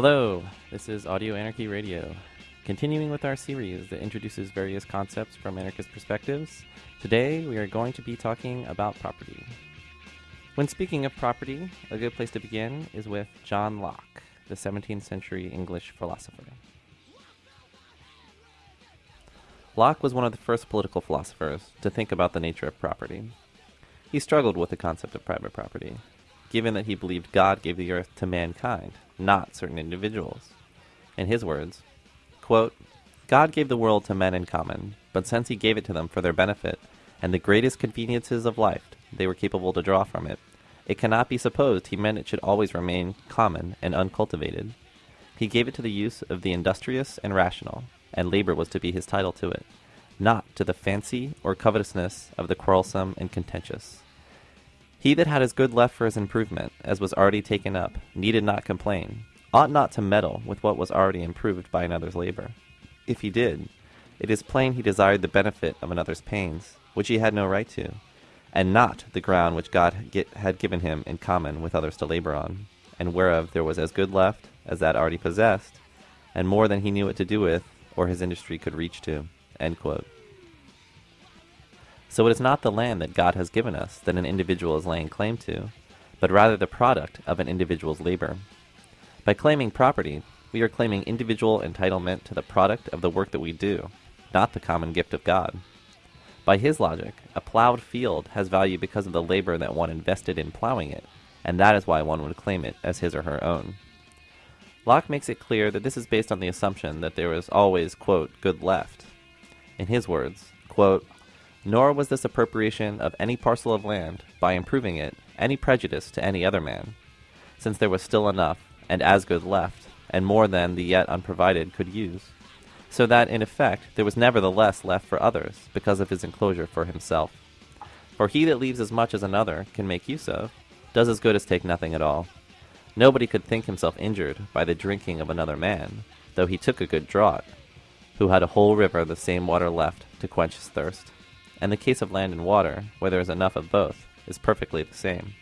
Hello, this is Audio Anarchy Radio. Continuing with our series that introduces various concepts from anarchist perspectives, today we are going to be talking about property. When speaking of property, a good place to begin is with John Locke, the 17th century English philosopher. Locke was one of the first political philosophers to think about the nature of property. He struggled with the concept of private property, given that he believed God gave the earth to mankind, not certain individuals. In his words, quote, God gave the world to men in common, but since he gave it to them for their benefit, and the greatest conveniences of life they were capable to draw from it, it cannot be supposed he meant it should always remain common and uncultivated. He gave it to the use of the industrious and rational, and labor was to be his title to it, not to the fancy or covetousness of the quarrelsome and contentious. He that had his good left for his improvement, as was already taken up, needed not complain, ought not to meddle with what was already improved by another's labor. If he did, it is plain he desired the benefit of another's pains, which he had no right to, and not the ground which God had given him in common with others to labor on, and whereof there was as good left as that already possessed, and more than he knew what to do with, or his industry could reach to. So it is not the land that God has given us that an individual is laying claim to, but rather the product of an individual's labor. By claiming property, we are claiming individual entitlement to the product of the work that we do, not the common gift of God. By his logic, a plowed field has value because of the labor that one invested in plowing it, and that is why one would claim it as his or her own. Locke makes it clear that this is based on the assumption that there is always, quote, good left. In his words, quote, nor was this appropriation of any parcel of land, by improving it, any prejudice to any other man, since there was still enough, and as good left, and more than the yet unprovided could use, so that in effect there was nevertheless left for others, because of his enclosure for himself. For he that leaves as much as another can make use of, does as good as take nothing at all. Nobody could think himself injured by the drinking of another man, though he took a good draught, who had a whole river of the same water left to quench his thirst and the case of land and water, where there is enough of both, is perfectly the same.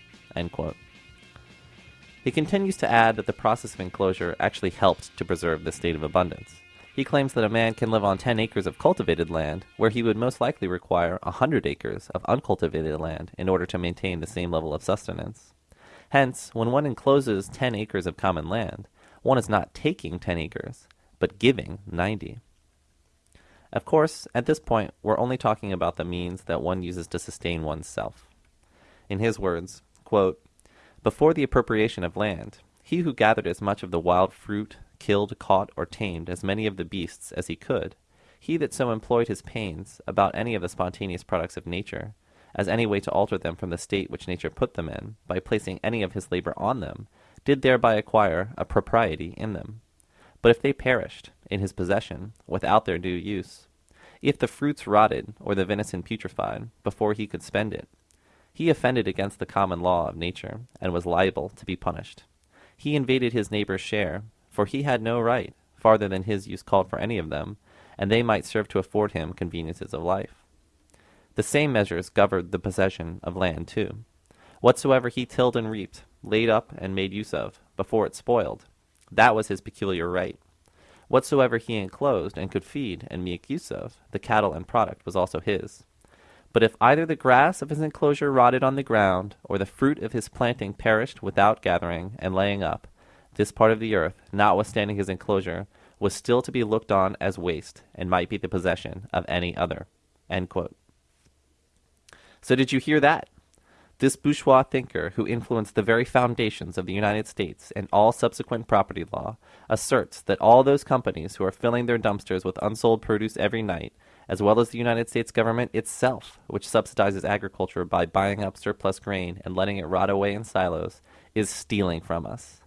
He continues to add that the process of enclosure actually helped to preserve the state of abundance. He claims that a man can live on 10 acres of cultivated land, where he would most likely require a 100 acres of uncultivated land in order to maintain the same level of sustenance. Hence, when one encloses 10 acres of common land, one is not taking 10 acres, but giving 90. Of course, at this point, we're only talking about the means that one uses to sustain oneself. In his words, quote, Before the appropriation of land, he who gathered as much of the wild fruit, killed, caught, or tamed as many of the beasts as he could, he that so employed his pains about any of the spontaneous products of nature, as any way to alter them from the state which nature put them in, by placing any of his labor on them, did thereby acquire a propriety in them. But if they perished, in his possession, without their due use, if the fruits rotted, or the venison putrefied, before he could spend it, he offended against the common law of nature, and was liable to be punished. He invaded his neighbor's share, for he had no right, farther than his use called for any of them, and they might serve to afford him conveniences of life. The same measures governed the possession of land too. Whatsoever he tilled and reaped, laid up and made use of, before it spoiled, that was his peculiar right. Whatsoever he enclosed and could feed and make use of, the cattle and product was also his. But if either the grass of his enclosure rotted on the ground, or the fruit of his planting perished without gathering and laying up, this part of the earth, notwithstanding his enclosure, was still to be looked on as waste, and might be the possession of any other. So did you hear that? This bourgeois thinker, who influenced the very foundations of the United States and all subsequent property law, asserts that all those companies who are filling their dumpsters with unsold produce every night, as well as the United States government itself, which subsidizes agriculture by buying up surplus grain and letting it rot away in silos, is stealing from us.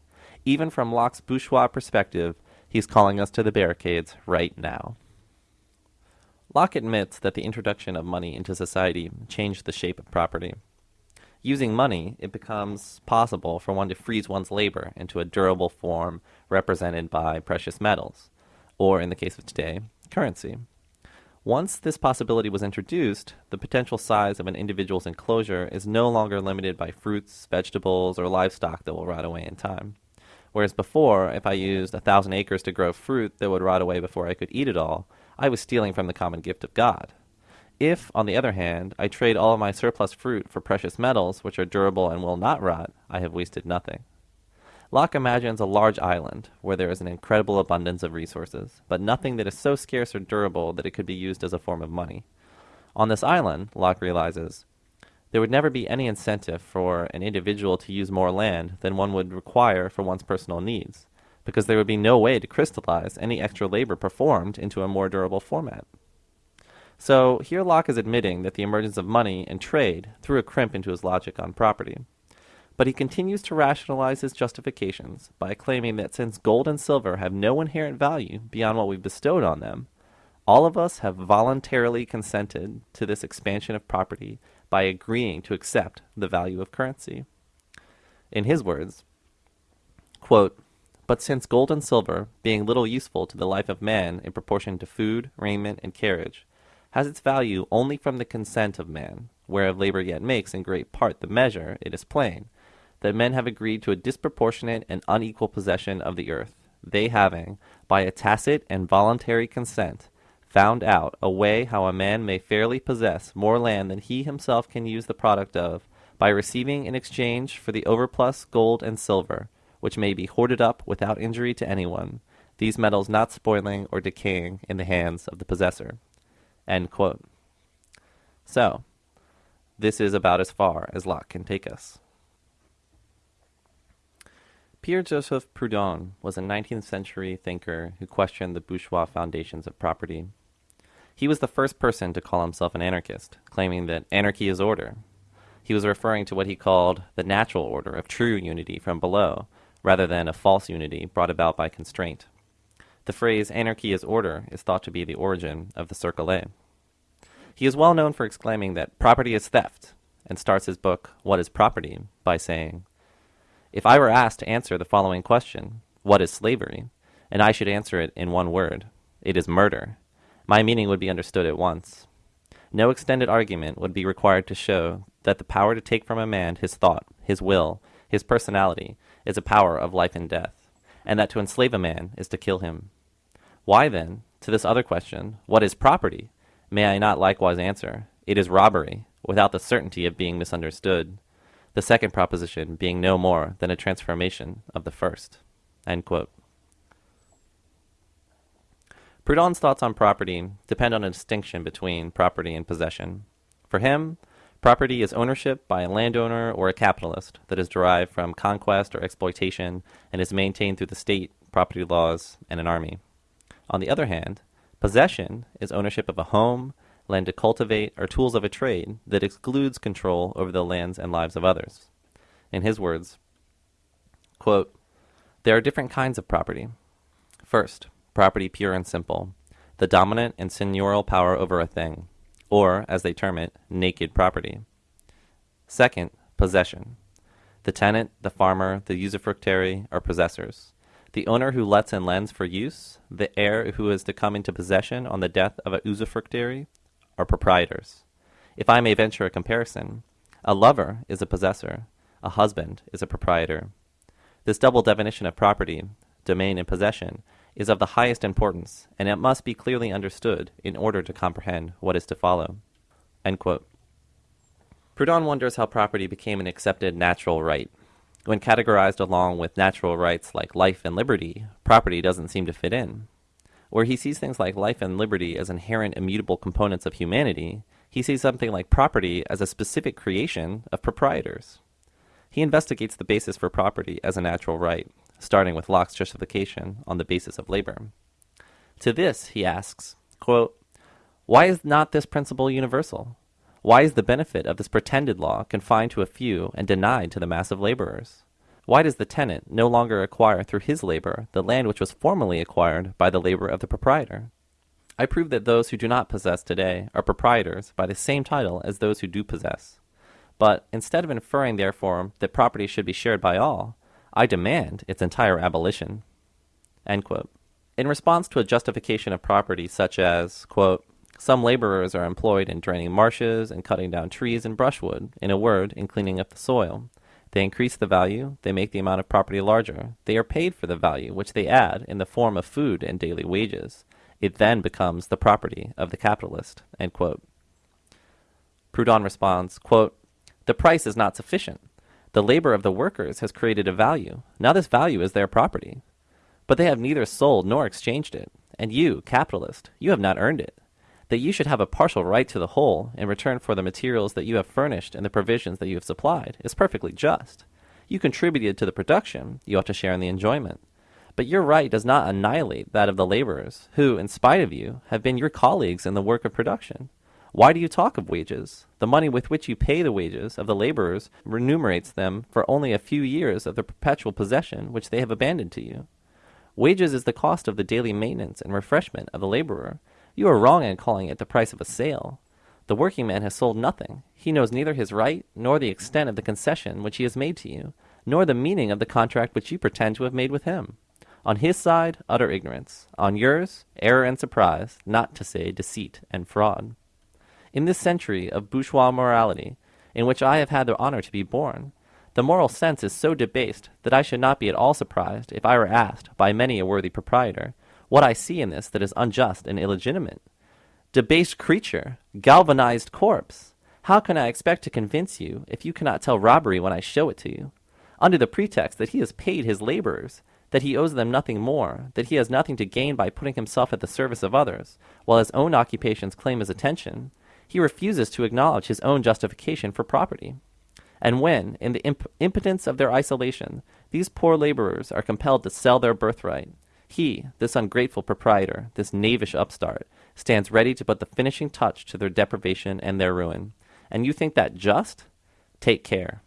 Even from Locke's bourgeois perspective, he's calling us to the barricades right now. Locke admits that the introduction of money into society changed the shape of property using money, it becomes possible for one to freeze one's labor into a durable form represented by precious metals, or in the case of today, currency. Once this possibility was introduced, the potential size of an individual's enclosure is no longer limited by fruits, vegetables, or livestock that will rot away in time. Whereas before, if I used a thousand acres to grow fruit that would rot away before I could eat it all, I was stealing from the common gift of God. If, on the other hand, I trade all my surplus fruit for precious metals, which are durable and will not rot, I have wasted nothing. Locke imagines a large island where there is an incredible abundance of resources, but nothing that is so scarce or durable that it could be used as a form of money. On this island, Locke realizes, there would never be any incentive for an individual to use more land than one would require for one's personal needs, because there would be no way to crystallize any extra labor performed into a more durable format. So here Locke is admitting that the emergence of money and trade threw a crimp into his logic on property. But he continues to rationalize his justifications by claiming that since gold and silver have no inherent value beyond what we've bestowed on them, all of us have voluntarily consented to this expansion of property by agreeing to accept the value of currency. In his words, quote, But since gold and silver, being little useful to the life of man in proportion to food, raiment, and carriage, has its value only from the consent of man, whereof labor yet makes in great part the measure, it is plain, that men have agreed to a disproportionate and unequal possession of the earth, they having, by a tacit and voluntary consent, found out a way how a man may fairly possess more land than he himself can use the product of, by receiving in exchange for the overplus gold and silver, which may be hoarded up without injury to anyone, these metals not spoiling or decaying in the hands of the possessor. End quote. So, this is about as far as Locke can take us. Pierre Joseph Proudhon was a 19th century thinker who questioned the bourgeois foundations of property. He was the first person to call himself an anarchist, claiming that anarchy is order. He was referring to what he called the natural order of true unity from below, rather than a false unity brought about by constraint. The phrase anarchy is order is thought to be the origin of the Cercle. He is well known for exclaiming that property is theft, and starts his book, What is Property, by saying, If I were asked to answer the following question, What is slavery? and I should answer it in one word, It is murder, my meaning would be understood at once. No extended argument would be required to show that the power to take from a man his thought, his will, his personality, is a power of life and death, and that to enslave a man is to kill him. Why, then, to this other question, what is property? May I not likewise answer, it is robbery, without the certainty of being misunderstood, the second proposition being no more than a transformation of the first. Proudhon's thoughts on property depend on a distinction between property and possession. For him, property is ownership by a landowner or a capitalist that is derived from conquest or exploitation and is maintained through the state, property laws, and an army. On the other hand, possession is ownership of a home, land to cultivate, or tools of a trade that excludes control over the lands and lives of others. In his words, quote, There are different kinds of property. First, property pure and simple, the dominant and seigneurial power over a thing, or, as they term it, naked property. Second, possession. The tenant, the farmer, the usufructuary are possessors. The owner who lets and lends for use, the heir who is to come into possession on the death of a usufructuary, are proprietors. If I may venture a comparison, a lover is a possessor, a husband is a proprietor. This double definition of property, domain and possession, is of the highest importance, and it must be clearly understood in order to comprehend what is to follow. Proudhon wonders how property became an accepted natural right. When categorized along with natural rights like life and liberty, property doesn't seem to fit in. Where he sees things like life and liberty as inherent immutable components of humanity, he sees something like property as a specific creation of proprietors. He investigates the basis for property as a natural right, starting with Locke's justification on the basis of labor. To this, he asks, quote, Why is not this principle universal? Why is the benefit of this pretended law confined to a few and denied to the mass of laborers? Why does the tenant no longer acquire through his labor the land which was formerly acquired by the labor of the proprietor? I prove that those who do not possess today are proprietors by the same title as those who do possess. But instead of inferring, therefore, that property should be shared by all, I demand its entire abolition. In response to a justification of property such as, quote, some laborers are employed in draining marshes and cutting down trees and brushwood, in a word, in cleaning up the soil. They increase the value, they make the amount of property larger. They are paid for the value which they add in the form of food and daily wages. It then becomes the property of the capitalist. Proudhon responds, quote, The price is not sufficient. The labor of the workers has created a value. Now this value is their property. But they have neither sold nor exchanged it. And you, capitalist, you have not earned it. That you should have a partial right to the whole in return for the materials that you have furnished and the provisions that you have supplied is perfectly just. You contributed to the production, you ought to share in the enjoyment. But your right does not annihilate that of the laborers, who, in spite of you, have been your colleagues in the work of production. Why do you talk of wages? The money with which you pay the wages of the laborers remunerates them for only a few years of the perpetual possession which they have abandoned to you. Wages is the cost of the daily maintenance and refreshment of the laborer. You are wrong in calling it the price of a sale. The working man has sold nothing. He knows neither his right, nor the extent of the concession which he has made to you, nor the meaning of the contract which you pretend to have made with him. On his side, utter ignorance. On yours, error and surprise, not to say deceit and fraud. In this century of bourgeois morality, in which I have had the honor to be born, the moral sense is so debased that I should not be at all surprised if I were asked by many a worthy proprietor what I see in this that is unjust and illegitimate. Debased creature, galvanized corpse, how can I expect to convince you if you cannot tell robbery when I show it to you? Under the pretext that he has paid his laborers, that he owes them nothing more, that he has nothing to gain by putting himself at the service of others, while his own occupations claim his attention, he refuses to acknowledge his own justification for property. And when, in the imp- impotence of their isolation, these poor laborers are compelled to sell their birthright, he, this ungrateful proprietor, this knavish upstart, stands ready to put the finishing touch to their deprivation and their ruin. And you think that just? Take care.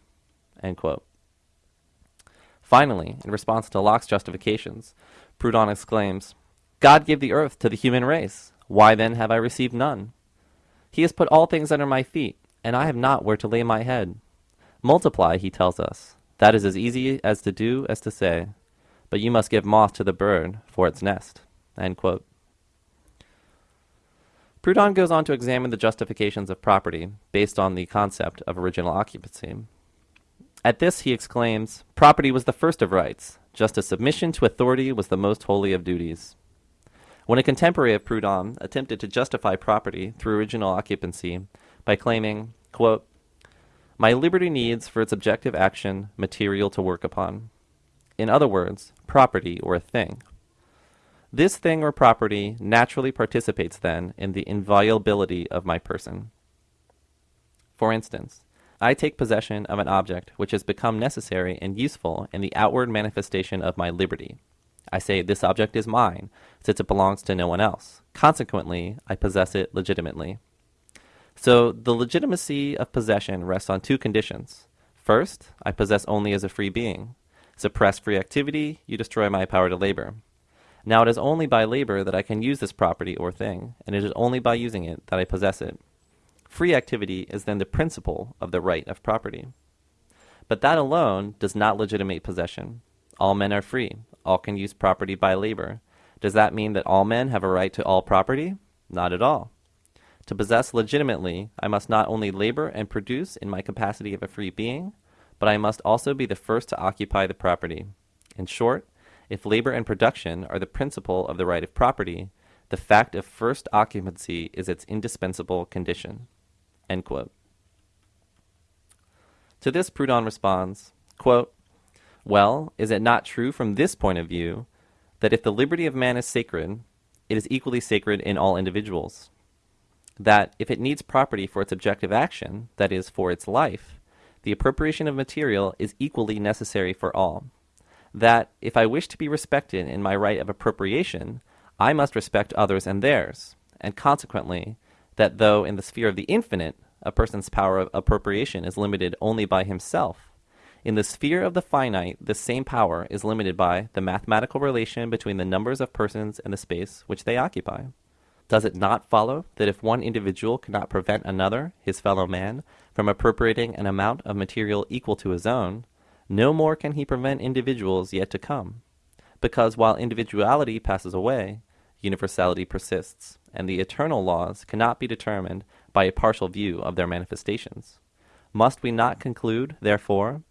Finally, in response to Locke's justifications, Proudhon exclaims, God gave the earth to the human race. Why then have I received none? He has put all things under my feet, and I have not where to lay my head. Multiply, he tells us. That is as easy as to do as to say. But you must give moth to the bird for its nest. Proudhon goes on to examine the justifications of property based on the concept of original occupancy. At this he exclaims, Property was the first of rights, just as submission to authority was the most holy of duties. When a contemporary of Proudhon attempted to justify property through original occupancy by claiming, quote, My liberty needs for its objective action material to work upon. In other words, property or a thing. This thing or property naturally participates then in the inviolability of my person. For instance, I take possession of an object which has become necessary and useful in the outward manifestation of my liberty, I say this object is mine, since it belongs to no one else. Consequently, I possess it legitimately. So the legitimacy of possession rests on two conditions. First, I possess only as a free being. Suppress free activity, you destroy my power to labor. Now it is only by labor that I can use this property or thing, and it is only by using it that I possess it. Free activity is then the principle of the right of property. But that alone does not legitimate possession. All men are free, all can use property by labor. Does that mean that all men have a right to all property? Not at all. To possess legitimately, I must not only labor and produce in my capacity of a free being, but I must also be the first to occupy the property. In short, if labor and production are the principle of the right of property, the fact of first occupancy is its indispensable condition. To this Proudhon responds, quote, well, is it not true from this point of view that if the liberty of man is sacred, it is equally sacred in all individuals? That if it needs property for its objective action, that is, for its life, the appropriation of material is equally necessary for all. That if I wish to be respected in my right of appropriation, I must respect others and theirs, and consequently, that though in the sphere of the infinite a person's power of appropriation is limited only by himself, in the sphere of the finite, this same power is limited by the mathematical relation between the numbers of persons and the space which they occupy. Does it not follow that if one individual cannot prevent another, his fellow man, from appropriating an amount of material equal to his own, no more can he prevent individuals yet to come? Because while individuality passes away, universality persists, and the eternal laws cannot be determined by a partial view of their manifestations. Must we not conclude, therefore,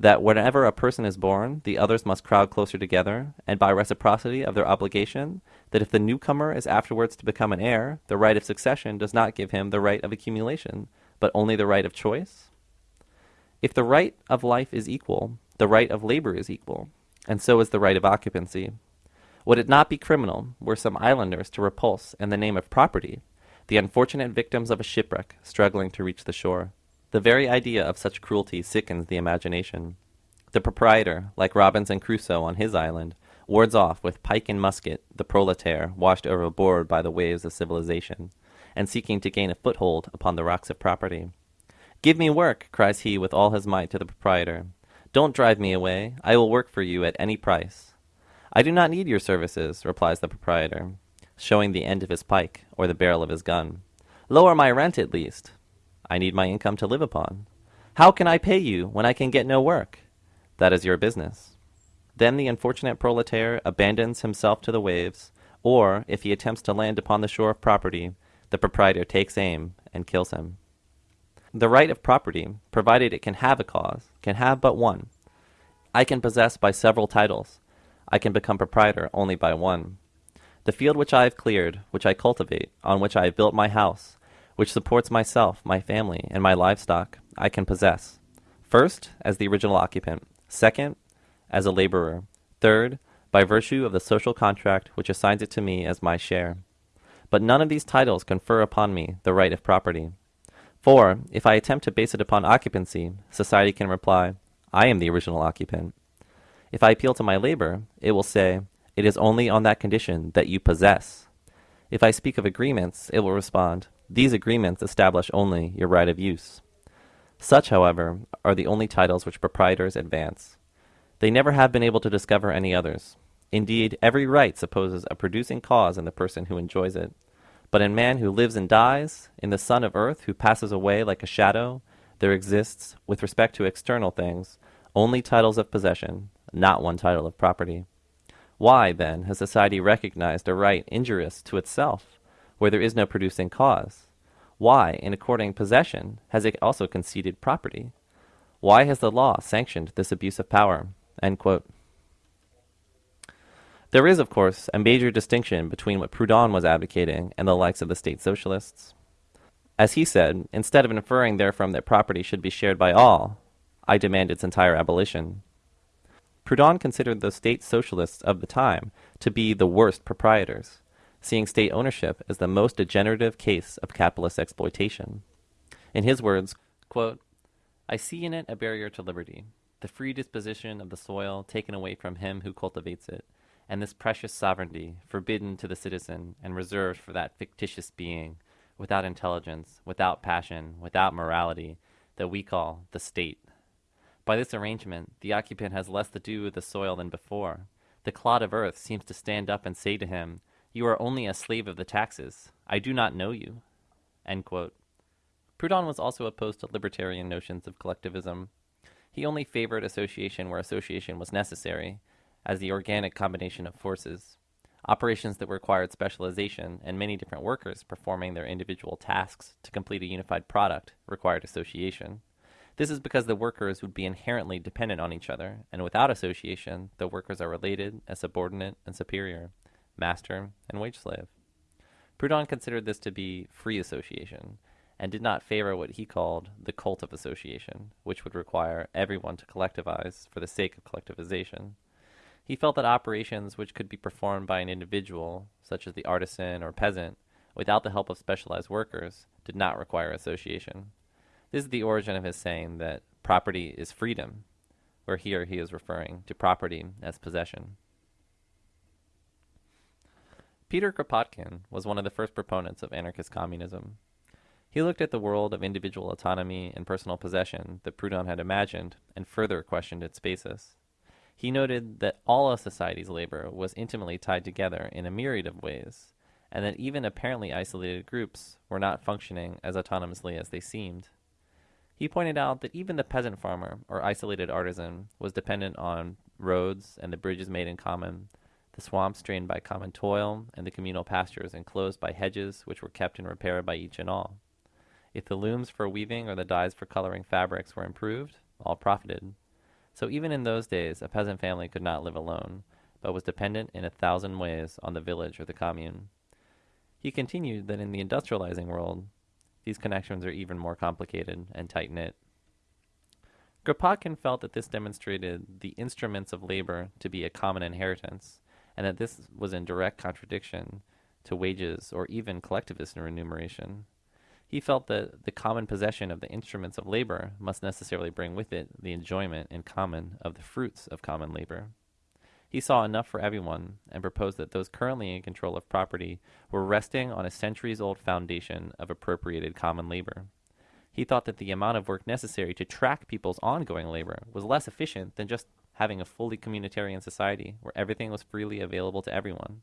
that whenever a person is born, the others must crowd closer together, and by reciprocity of their obligation, that if the newcomer is afterwards to become an heir, the right of succession does not give him the right of accumulation, but only the right of choice? If the right of life is equal, the right of labor is equal, and so is the right of occupancy. Would it not be criminal were some islanders to repulse, in the name of property, the unfortunate victims of a shipwreck struggling to reach the shore? The very idea of such cruelty sickens the imagination. The proprietor, like Robinson Crusoe on his island, wards off with pike and musket the proletaire washed overboard by the waves of civilization, and seeking to gain a foothold upon the rocks of property. Give me work, cries he with all his might to the proprietor. Don't drive me away. I will work for you at any price. I do not need your services, replies the proprietor, showing the end of his pike or the barrel of his gun. Lower my rent at least. I need my income to live upon. How can I pay you when I can get no work? That is your business. Then the unfortunate proletaire abandons himself to the waves, or, if he attempts to land upon the shore of property, the proprietor takes aim and kills him. The right of property, provided it can have a cause, can have but one. I can possess by several titles. I can become proprietor only by one. The field which I have cleared, which I cultivate, on which I have built my house, which supports myself, my family, and my livestock, I can possess. First, as the original occupant. Second, as a laborer. Third, by virtue of the social contract which assigns it to me as my share. But none of these titles confer upon me the right of property. For, if I attempt to base it upon occupancy, society can reply, I am the original occupant. If I appeal to my labor, it will say, It is only on that condition that you possess. If I speak of agreements, it will respond, these agreements establish only your right of use. Such, however, are the only titles which proprietors advance. They never have been able to discover any others. Indeed, every right supposes a producing cause in the person who enjoys it. But in man who lives and dies, in the son of earth who passes away like a shadow, there exists, with respect to external things, only titles of possession, not one title of property. Why, then, has society recognized a right injurious to itself? where there is no producing cause? Why, in according possession, has it also conceded property? Why has the law sanctioned this abuse of power? There is, of course, a major distinction between what Proudhon was advocating and the likes of the state socialists. As he said, instead of inferring therefrom that property should be shared by all, I demand its entire abolition. Proudhon considered the state socialists of the time to be the worst proprietors seeing state ownership as the most degenerative case of capitalist exploitation. In his words, quote, I see in it a barrier to liberty, the free disposition of the soil taken away from him who cultivates it, and this precious sovereignty forbidden to the citizen and reserved for that fictitious being, without intelligence, without passion, without morality, that we call the state. By this arrangement, the occupant has less to do with the soil than before. The clod of earth seems to stand up and say to him, you are only a slave of the taxes. I do not know you. Proudhon was also opposed to libertarian notions of collectivism. He only favored association where association was necessary, as the organic combination of forces. Operations that required specialization and many different workers performing their individual tasks to complete a unified product required association. This is because the workers would be inherently dependent on each other, and without association, the workers are related as subordinate and superior master, and wage slave. Proudhon considered this to be free association, and did not favor what he called the cult of association, which would require everyone to collectivize for the sake of collectivization. He felt that operations which could be performed by an individual, such as the artisan or peasant, without the help of specialized workers, did not require association. This is the origin of his saying that property is freedom, where here he is referring to property as possession. Peter Kropotkin was one of the first proponents of anarchist communism. He looked at the world of individual autonomy and personal possession that Proudhon had imagined and further questioned its basis. He noted that all of society's labor was intimately tied together in a myriad of ways, and that even apparently isolated groups were not functioning as autonomously as they seemed. He pointed out that even the peasant farmer or isolated artisan was dependent on roads and the bridges made in common the swamps drained by common toil, and the communal pastures enclosed by hedges which were kept in repair by each and all. If the looms for weaving or the dyes for coloring fabrics were improved, all profited. So even in those days, a peasant family could not live alone, but was dependent in a thousand ways on the village or the commune. He continued that in the industrializing world, these connections are even more complicated and tight knit. Kropotkin felt that this demonstrated the instruments of labor to be a common inheritance, and that this was in direct contradiction to wages or even collectivist remuneration. He felt that the common possession of the instruments of labor must necessarily bring with it the enjoyment in common of the fruits of common labor. He saw enough for everyone and proposed that those currently in control of property were resting on a centuries old foundation of appropriated common labor. He thought that the amount of work necessary to track people's ongoing labor was less efficient than just having a fully communitarian society where everything was freely available to everyone.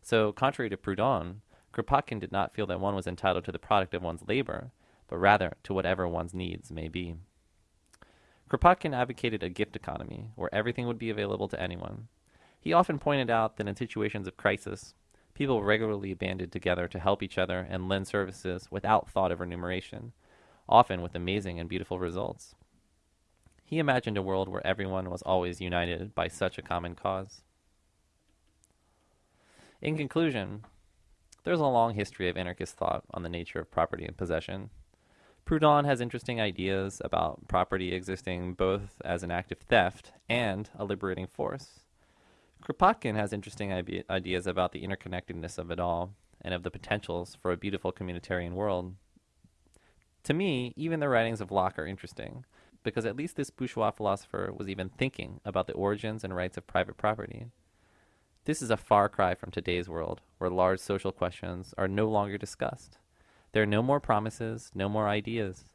So, contrary to Proudhon, Kropotkin did not feel that one was entitled to the product of one's labor, but rather to whatever one's needs may be. Kropotkin advocated a gift economy, where everything would be available to anyone. He often pointed out that in situations of crisis, people regularly banded together to help each other and lend services without thought of remuneration, often with amazing and beautiful results. He imagined a world where everyone was always united by such a common cause. In conclusion, there's a long history of anarchist thought on the nature of property and possession. Proudhon has interesting ideas about property existing both as an act of theft and a liberating force. Kropotkin has interesting ideas about the interconnectedness of it all and of the potentials for a beautiful communitarian world. To me, even the writings of Locke are interesting, because at least this bourgeois philosopher was even thinking about the origins and rights of private property. This is a far cry from today's world, where large social questions are no longer discussed. There are no more promises, no more ideas.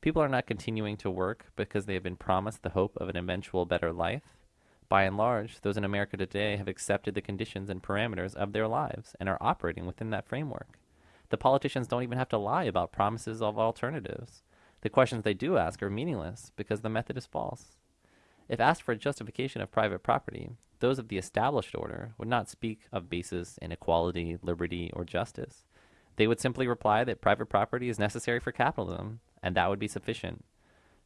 People are not continuing to work because they have been promised the hope of an eventual better life. By and large, those in America today have accepted the conditions and parameters of their lives and are operating within that framework. The politicians don't even have to lie about promises of alternatives. The questions they do ask are meaningless because the method is false. If asked for a justification of private property, those of the established order would not speak of basis in equality, liberty, or justice. They would simply reply that private property is necessary for capitalism, and that would be sufficient,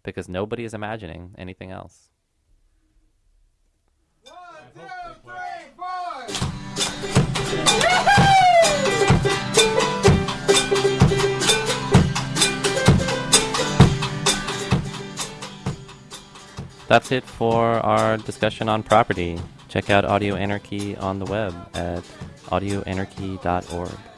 because nobody is imagining anything else. That's it for our discussion on property. Check out Audio Anarchy on the web at audioanarchy.org.